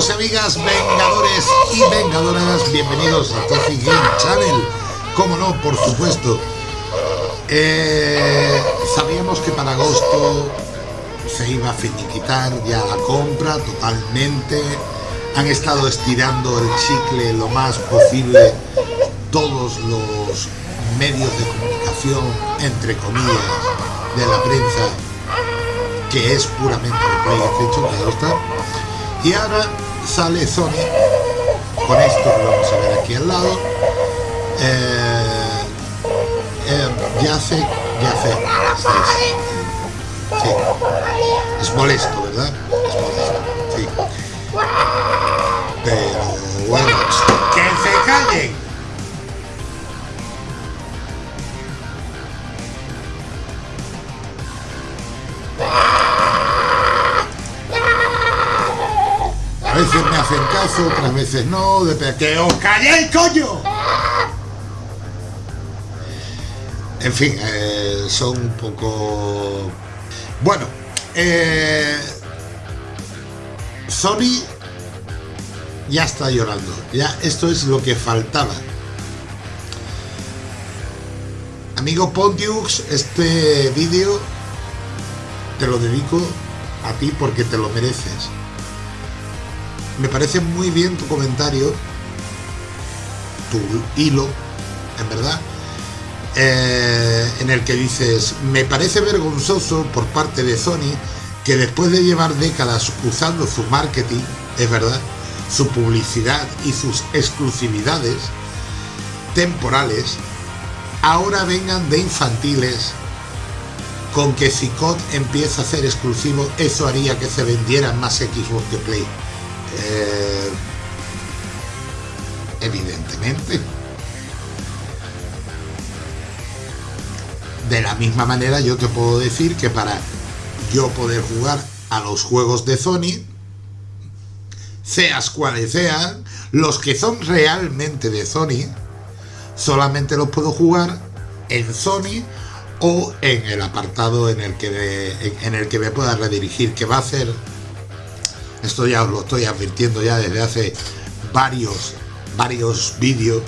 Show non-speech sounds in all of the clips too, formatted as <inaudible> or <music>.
amigos amigas, vengadores y vengadoras, bienvenidos a Toffee Game Channel. Como no, por supuesto. Eh, sabíamos que para agosto se iba a finiquitar ya la compra totalmente. Han estado estirando el chicle lo más posible todos los medios de comunicación, entre comillas, de la prensa, que es puramente PlayStation, claro está y ahora sale Sony. Con esto que vamos a ver aquí al lado. Eh, eh, ya sé ya sé. Sí. es molesto verdad es molesto sí. Pero bueno. Que se callen me hacen caso, otras veces no, de que os calléis, coño. En fin, eh, son un poco... Bueno, eh, Sony ya está llorando. Ya esto es lo que faltaba. Amigo Pontius, este vídeo te lo dedico a ti porque te lo mereces me parece muy bien tu comentario, tu hilo, en verdad, eh, en el que dices, me parece vergonzoso por parte de Sony que después de llevar décadas usando su marketing, es verdad, su publicidad y sus exclusividades temporales, ahora vengan de infantiles con que si COD empieza a ser exclusivo, eso haría que se vendieran más Xbox que Play. Eh, evidentemente. De la misma manera yo te puedo decir que para yo poder jugar a los juegos de Sony, seas cuales sean, los que son realmente de Sony, solamente los puedo jugar en Sony o en el apartado en el que en el que me pueda redirigir, que va a ser esto ya os lo estoy advirtiendo ya desde hace varios, varios vídeos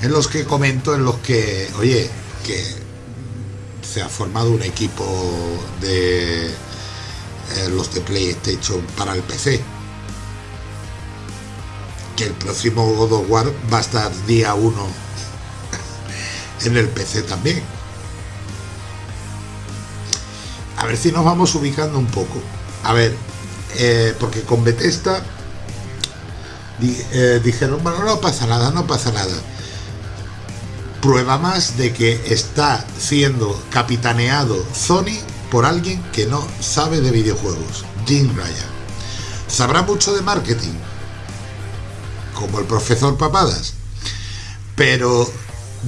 en los que comento, en los que, oye, que se ha formado un equipo de eh, los de PlayStation para el PC. Que el próximo God of War va a estar día 1 <laughs> en el PC también. A ver si nos vamos ubicando un poco. A ver, eh, porque con Bethesda eh, dijeron, bueno, no pasa nada, no pasa nada. Prueba más de que está siendo capitaneado Sony por alguien que no sabe de videojuegos, Jim Ryan. Sabrá mucho de marketing, como el profesor Papadas, pero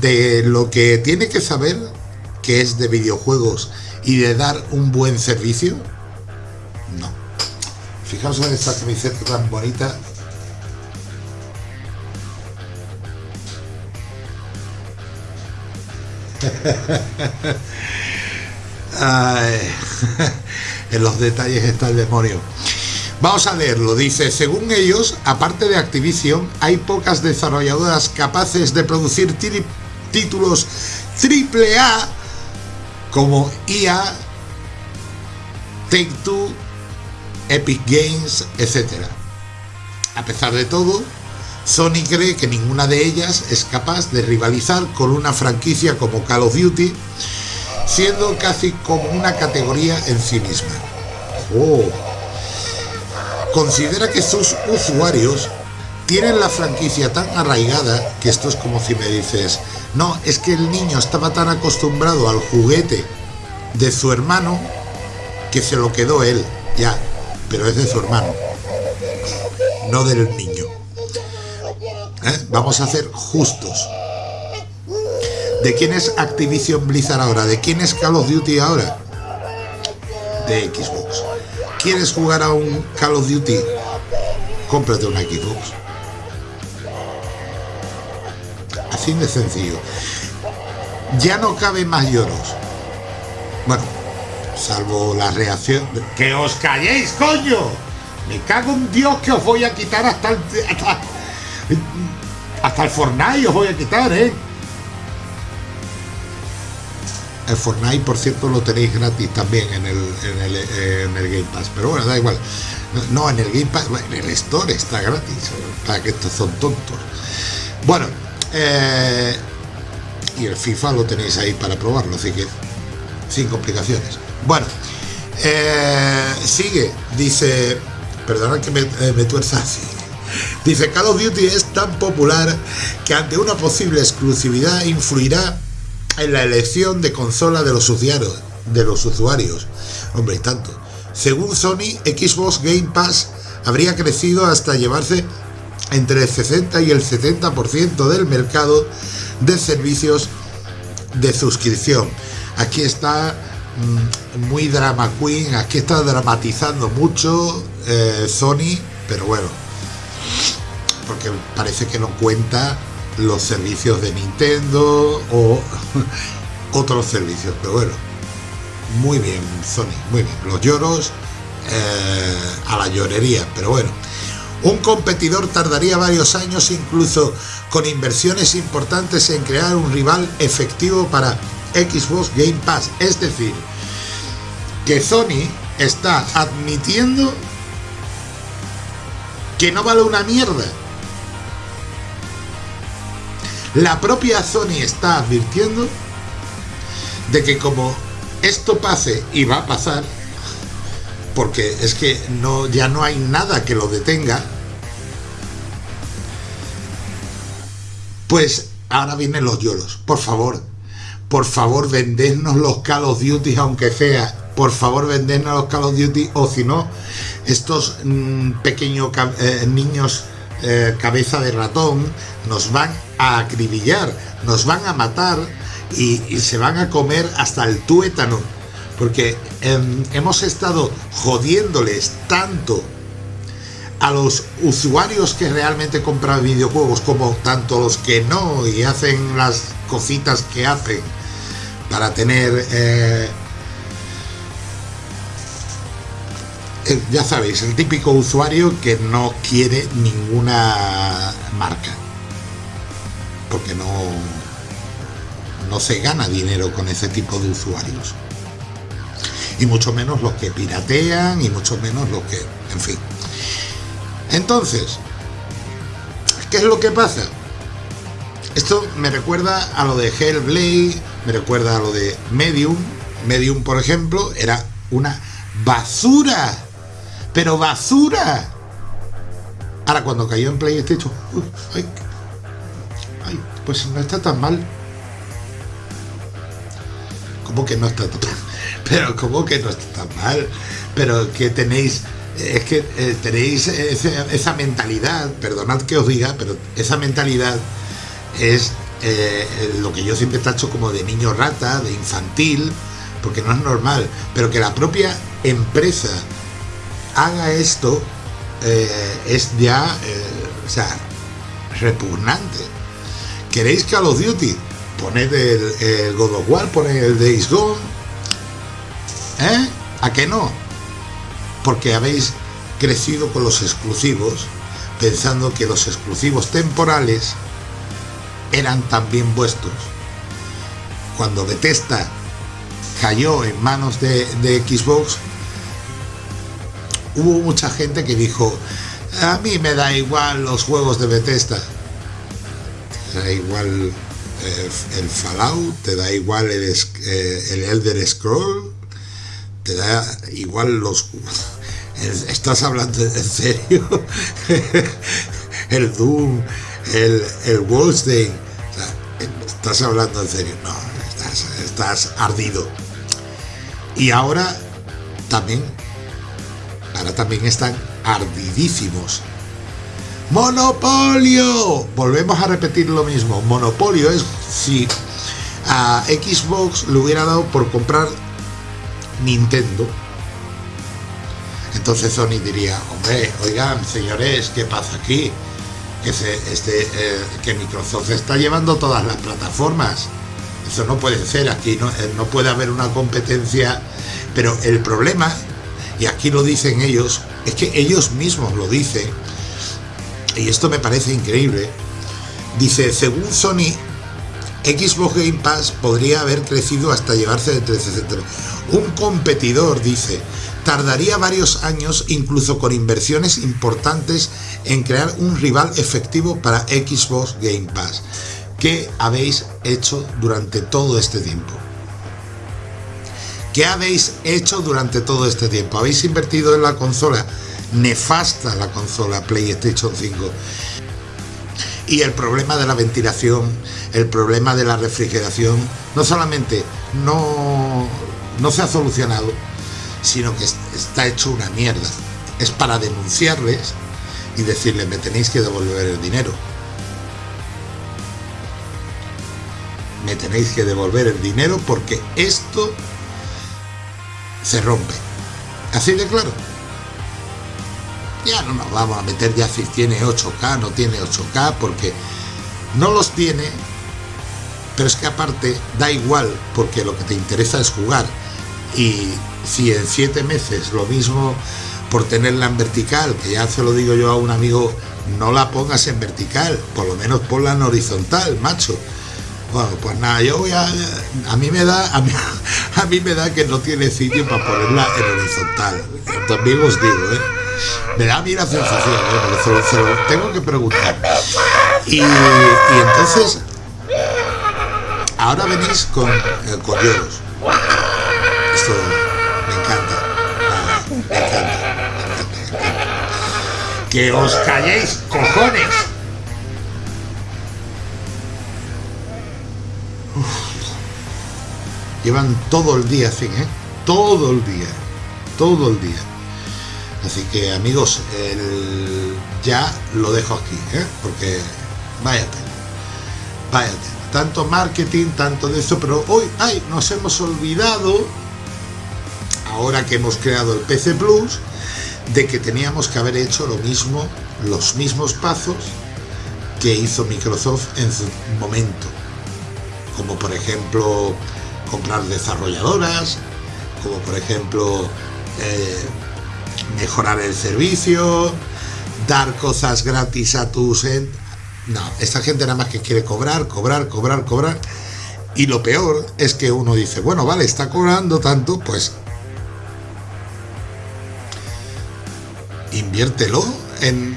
de lo que tiene que saber, que es de videojuegos y de dar un buen servicio. Fijaos en esta camiseta tan bonita. <laughs> <laughs> en los detalles está el demonio. Vamos a leerlo. Dice, según ellos, aparte de Activision, hay pocas desarrolladoras capaces de producir títulos AAA como EA, Take-Two Epic Games, etc. A pesar de todo, Sony cree que ninguna de ellas es capaz de rivalizar con una franquicia como Call of Duty, siendo casi como una categoría en sí misma. Oh. Considera que sus usuarios tienen la franquicia tan arraigada que esto es como si me dices, no, es que el niño estaba tan acostumbrado al juguete de su hermano que se lo quedó él, ya, pero es de su hermano, no del niño. ¿Eh? Vamos a ser justos. ¿De quién es Activision Blizzard ahora? ¿De quién es Call of Duty ahora? De Xbox. ¿Quieres jugar a un Call of Duty? Cómprate una Xbox. Así de sencillo. Ya no cabe más lloros. Bueno, salvo la reacción... ¡Que os calléis, coño! Me cago en Dios que os voy a quitar hasta el, hasta, hasta el Fortnite os voy a quitar, ¿eh? El Fortnite, por cierto, lo tenéis gratis también en el, en el, en el Game Pass. Pero bueno, da igual. No, en el Game Pass, en el Store está gratis. Para que estos son tontos. Bueno, eh, y el FIFA lo tenéis ahí para probarlo, así que sin complicaciones. Bueno, eh, sigue, dice, perdona que me, eh, me tuerza así. Dice, Call of Duty es tan popular que ante una posible exclusividad influirá en la elección de consola de los usuarios. De los usuarios. Hombre, y tanto. Según Sony, Xbox Game Pass habría crecido hasta llevarse entre el 60 y el 70% del mercado de servicios de suscripción. Aquí está muy drama queen, aquí está dramatizando mucho eh, Sony, pero bueno, porque parece que no cuenta los servicios de Nintendo o <laughs> otros servicios, pero bueno, muy bien Sony, muy bien, los lloros eh, a la llorería, pero bueno, un competidor tardaría varios años incluso con inversiones importantes en crear un rival efectivo para Xbox Game Pass. Es decir, que Sony está admitiendo que no vale una mierda. La propia Sony está advirtiendo de que como esto pase y va a pasar, porque es que no, ya no hay nada que lo detenga, pues ahora vienen los lloros. Por favor, por favor, vendednos los Call of Duty, aunque sea. Por favor, vendednos los Call of Duty, o si no, estos mm, pequeños eh, niños eh, cabeza de ratón nos van a acribillar, nos van a matar y se van a comer hasta el tuétano porque em, hemos estado jodiéndoles tanto a los usuarios que realmente compran videojuegos como tanto los que no y hacen las cositas que hacen para tener eh, ya sabéis el típico usuario que no quiere ninguna marca porque no no se gana dinero con ese tipo de usuarios y mucho menos los que piratean y mucho menos los que, en fin. Entonces, ¿qué es lo que pasa? Esto me recuerda a lo de Hellblade, me recuerda a lo de Medium. Medium, por ejemplo, era una basura, pero basura. Ahora, cuando cayó en PlayStation, ay, ay, pues no está tan mal. ¿Cómo que no está tan mal? <laughs> pero como que no está tan mal, pero que tenéis, es que eh, tenéis esa, mentalidad, perdonad que os diga, pero esa mentalidad es eh, lo que yo siempre tacho como de niño rata, de infantil, porque no es normal, pero que la propia empresa haga esto eh, es ya, o sea, repugnante. ¿Queréis Call of Duty? Poned el, el God of War, poned el Days Gone, ¿Eh? ¿A qué no? Porque habéis crecido con los exclusivos pensando que los exclusivos temporales eran también vuestros. Cuando Bethesda cayó en manos de, Xbox, hubo mucha gente que dijo, a mí me da igual los juegos de Bethesda. Te da igual eh, el Fallout, te da igual el, eh, el Elder Scroll, da igual los... ¿Estás hablando en serio? <laughs> el Doom, el, el Wolfenstein, ¿estás hablando en serio? No, estás, estás ardido. Y ahora también, ahora también están ardidísimos. Monopolio. Volvemos a repetir lo mismo. Monopolio es si a Xbox le hubiera dado por comprar Nintendo, entonces Sony diría, hombre, oigan, señores, ¿qué pasa aquí? Que, este, eh, que Microsoft está llevando todas las plataformas. Eso no puede ser, aquí no, eh, no puede haber una competencia. Pero el problema, y aquí lo dicen ellos, es que ellos mismos lo dicen, y esto me parece increíble, dice, según Sony, Xbox Game Pass podría haber crecido hasta llevarse de 360. Un competidor, dice, tardaría varios años, incluso con inversiones importantes, en crear un rival efectivo para Xbox Game Pass. ¿Qué habéis hecho durante todo este tiempo? ¿Qué habéis hecho durante todo este tiempo? ¿Habéis invertido en la consola? Nefasta la consola PlayStation 5. Y el problema de la ventilación, el problema de la refrigeración, no solamente no, no se ha solucionado, sino que está hecho una mierda. Es para denunciarles y decirles, me tenéis que devolver el dinero. Me tenéis que devolver el dinero porque esto se rompe. Así de claro. Ya no nos vamos a meter ya si tiene 8K, no tiene 8K, porque no los tiene, pero es que aparte da igual, porque lo que te interesa es jugar. Y si en 7 meses lo mismo por tenerla en vertical, que ya se lo digo yo a un amigo, no la pongas en vertical, por lo menos ponla en horizontal, macho. Bueno, pues nada, yo voy a... A mí me da, a mí, <laughs> a mí me da que no tiene sitio para ponerla en horizontal. También os digo, ¿eh? Me da a mí la sensación, ¿eh? Se lo, tengo que preguntar. Y, entonces, ahora venís con, eh. Esto me encanta. Ah, me encanta, me encanta, me encanta. Que os calléis, cojones. Llevan todo el día así, ¿eh? Todo el día. Todo el día. Así que amigos, ya lo dejo aquí, ¿eh? porque váyate, váyate. Tanto marketing, tanto de eso, pero hoy, ay, nos hemos olvidado, ahora que hemos creado el PC Plus, de que teníamos que haber hecho lo mismo, los mismos pasos que hizo Microsoft en su momento. Como por ejemplo, comprar desarrolladoras, como por ejemplo, eh, mejorar el servicio, dar cosas gratis a tus... No, esta gente nada más que quiere cobrar, cobrar, cobrar, cobrar. Y lo peor es que uno dice, bueno, vale, está cobrando tanto, pues inviértelo en,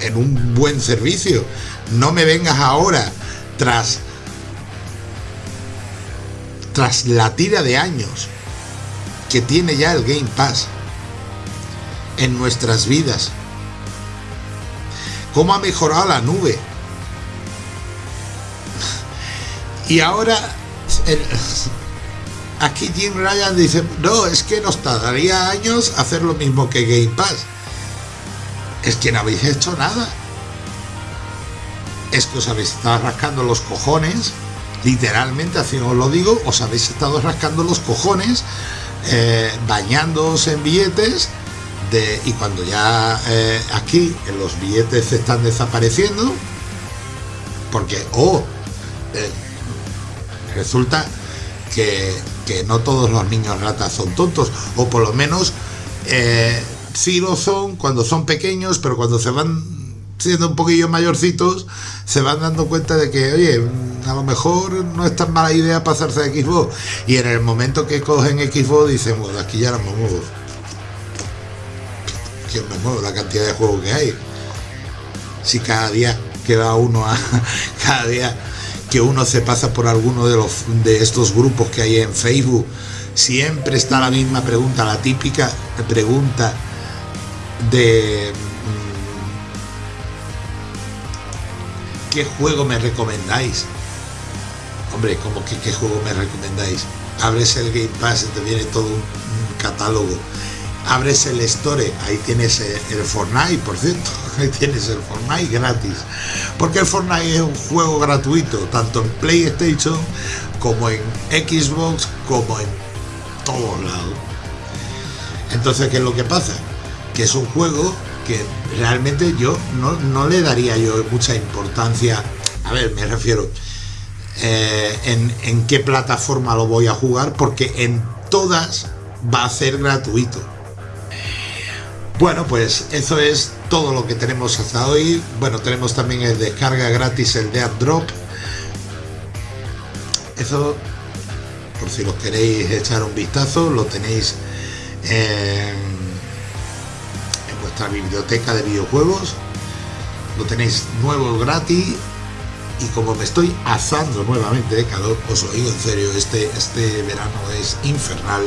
en un buen servicio. No me vengas ahora tras tras la tira de años que tiene ya el Game Pass en nuestras vidas. Cómo ha mejorado la nube. Y ahora aquí Jim Ryan dice, no, es que nos tardaría años hacer lo mismo que Game Pass. Es que no habéis hecho nada. Es que os habéis estado rascando los cojones, literalmente, así os lo digo, os habéis estado rascando los cojones, eh, bañándoos en billetes y cuando ya eh, aquí los billetes están desapareciendo, porque o eh, resulta que, no todos los niños ratas son tontos, o por lo menos eh, sí lo son cuando son pequeños, pero cuando se van siendo un poquillo mayorcitos, se van dando cuenta de que, oye, a lo mejor no es tan mala idea pasarse a Xbox. Y en el momento que cogen Xbox dicen, bueno, aquí ya la muevo que me muevo la cantidad de juegos que hay. Si cada día que va uno a <laughs> cada día que uno se pasa por alguno de los de estos grupos que hay en Facebook, siempre está la misma pregunta, la típica pregunta de mm, ¿qué juego me recomendáis? Hombre, como que qué juego me recomendáis? Abres el Game Pass y te viene todo un catálogo abres el store, ahí tienes el Fortnite, por cierto, <laughs> ahí tienes el Fortnite gratis. Porque el Fortnite es un juego gratuito, tanto en PlayStation como en Xbox, como en todos lados. Entonces, ¿qué es lo que pasa? Que es un juego que realmente yo no, le daría yo mucha importancia. A ver, me refiero eh, en, en qué plataforma lo voy a jugar, porque en todas va a ser gratuito Bueno, pues eso es todo lo que tenemos hasta hoy. Bueno, tenemos también el descarga gratis, el de Drop. Eso, por si los queréis echar un vistazo, lo tenéis en, en vuestra biblioteca de videojuegos. Lo tenéis nuevo gratis y como me estoy asando nuevamente de calor, os lo digo en serio, este, este verano es infernal.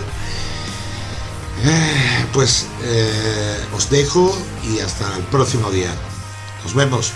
Eh, pues eh, os dejo y hasta el próximo día. Nos vemos.